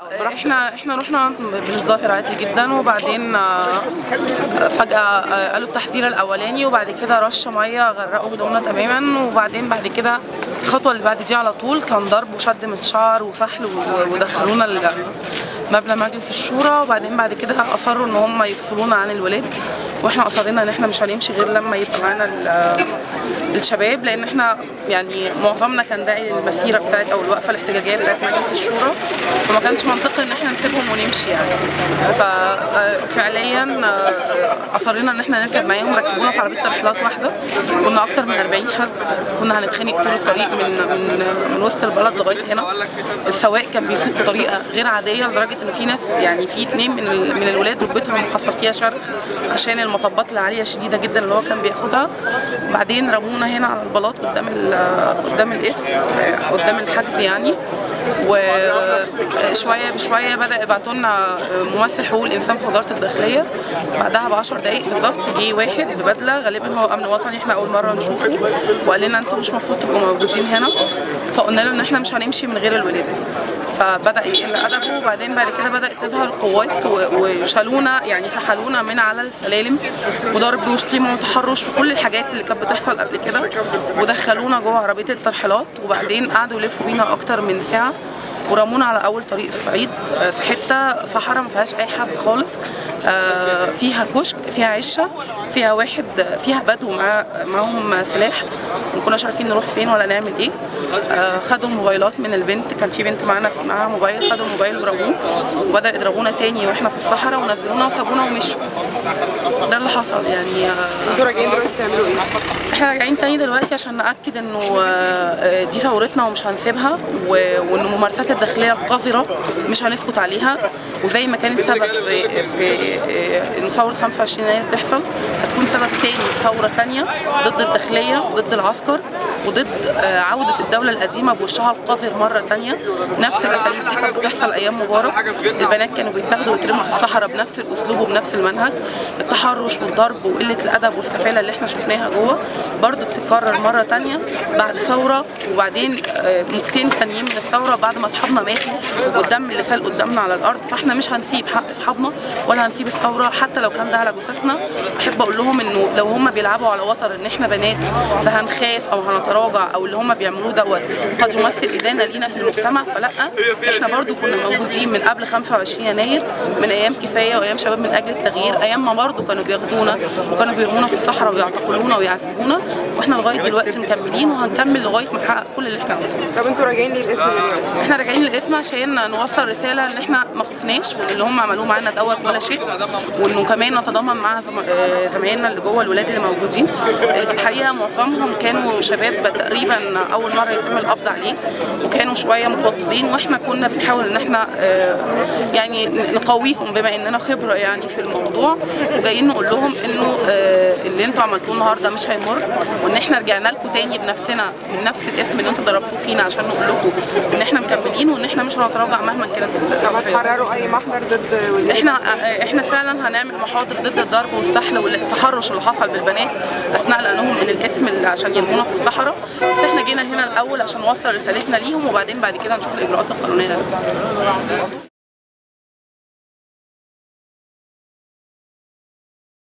إحنا إحنا رحنا بنتظاهر عادي جدا وبعدين آه، فجأة آه، قالوا التحذير الأولاني وبعد كده رش مية غرقوا هدومنا تماما وبعدين بعد كده الخطوة اللي بعد دي على طول كان ضرب وشد من شعر وسحل ودخلونا مبنى مجلس الشورى وبعدين بعد كده أصروا إن هم يفصلونا عن الولاد. وإحنا أصرينا إن إحنا مش هنمشي غير لما يبقى معانا ال- الشباب لأن إحنا يعني معظمنا كان داعي للمسيرة بتاعت أو الوقفة الاحتجاجية بتاعت مجلس الشورى فما كانش منطقي إن إحنا نسيبهم ونمشي يعني. ففعليا أصرينا إن إحنا نركب معاهم ركبونا في عربية ترحيلات واحدة. كنا أكتر من 40 حد. كنا هنتخانق طول الطريق من من من وسط البلد لغاية هنا. السواق كان بيسوق بطريقة غير عادية لدرجة إن في ناس يعني في اتنين من من الولاد ركبتهم حصل فيها شرخ عشان المطبات العالية شديدة جدا اللي هو كان بياخدها. بعدين رمونا هنا على البلاط قدام قدام الاسم قدام الحجز يعني. وشوية بشوية بدأ يبعتوا لنا ممثل حقوق الإنسان في وزارة الداخلية. بعدها ب 10 دقايق بالظبط جه واحد ببدلة غالبا هو أمن وطني إحنا أول مرة نشوفه. وقال لنا أنتوا مش المفروض تبقوا موجودين هنا. فقلنا له إن إحنا مش هنمشي من غير الولاد فبدأ يقل أدبه وبعدين بعد كده بدات تظهر قوات وشالونا يعني سحلونا من على السلالم وضرب وشتيمه وتحرش وكل الحاجات اللي كانت بتحصل قبل كده ودخلونا جوه عربية الترحيلات وبعدين قعدوا يلفوا بينا أكتر من ساعه ورمونا على أول طريق الصعيد آه، في حتة صحراء ما فيهاش أي حد خالص آه، فيها كشك فيها عشة فيها واحد فيها بدو مع معاهم سلاح ما كناش عارفين نروح فين ولا نعمل إيه. آه، خدوا الموبايلات من البنت كان في بنت معانا معاها موبايل خدوا الموبايل ورموه وبدأ يضربونا تاني وإحنا في الصحراء ونزلونا وسابونا ومشوا. ده اللي حصل يعني أنتوا راجعين دلوقتي تعملوا إيه؟ إحنا راجعين تاني دلوقتي عشان نأكد انه آه، دي ثورتنا ومش هنسيبها وان الممارسات الداخلية القذرة مش هنسكت عليها. وزي ما كانت سبب في, في ان ثورة 25 يناير تحصل هتكون سبب تاني ثورة تانية ضد الداخلية وضد العسكر. وضد آه، عودة الدولة القديمة بوشها القذر مرة تانية. نفس الأساليب دي كانت بتحصل أيام مبارك. البنات كانوا بيتاخدوا ويترموا في الصحراء بنفس الأسلوب وبنفس المنهج. التحرش والضرب وقلة الأدب والسفالة اللي إحنا شفناها جوه برضو بتتكرر مرة تانية بعد ثورة. وبعدين آه، موجتين تانيين من الثورة بعد ما أصحابنا ماتوا والدم اللي سال قدامنا على الأرض. فاحنا مش هنسيب حق أصحابنا ولا هنسيب الثورة. حتى لو كان ده على جثثنا أحب أقول لهم إنه لو هم بيلعبوا على وتر إن إحنا بنات فهنخاف أو هنتراجع أو اللي هم بيعملوه دوت قد يمثل إدانة لينا في المجتمع. فلأ إحنا برضو كنا موجودين من قبل 25 يناير من أيام كفاية وأيام شباب من أجل التغيير. أيام ما برضو كانوا بياخدونا وكانوا بيرمونا في الصحراء ويعتقلونا ويعذبونا وإحنا لغاية دلوقتي مكملين وهنكمل لغاية ما نحقق كل اللي إحنا طب أنتوا راجعين ليه الاسم؟ دلوقتي؟ إحنا راجعين للاسم عشان نوصل رسالة ان إحنا ما خفناش وان اللي هم عملوه معانا دوت ولا شيء. وإنه كمان نتضامن مع آه، زمايلنا اللي جوه الولاد اللي موجودين. اللي في الحقيقة معظمهم كانوا شباب تقريبا أول مرة يتم القبض عليه. وكانوا شوية متوترين. وإحنا كنا بنحاول إن إحنا آه، يعني نقويهم بما إننا خبرة يعني في الموضوع. وجايين نقول لهم إنه آه، اللي أنتوا عملتوه النهارده مش هيمر. وإن إحنا رجعنا لكم تاني بنفسنا من نفس الاسم. اللي أنتوا ضربتوه فينا عشان نقول لكم إن إحنا مكملين وإن إحنا مش هنتراجع مهما كانت طب هتحرروا أي محضر ضد وزير؟ إحنا إحنا فعلا هنعمل محاضر ضد الضرب والسحل والتحرش اللي حصل بالبنات أثناء لأنهم من الإسم اللي عشان يرمونا في الصحراء. بس إحنا جينا هنا الأول عشان نوصل رسالتنا ليهم وبعدين بعد كده نشوف الإجراءات القانونية.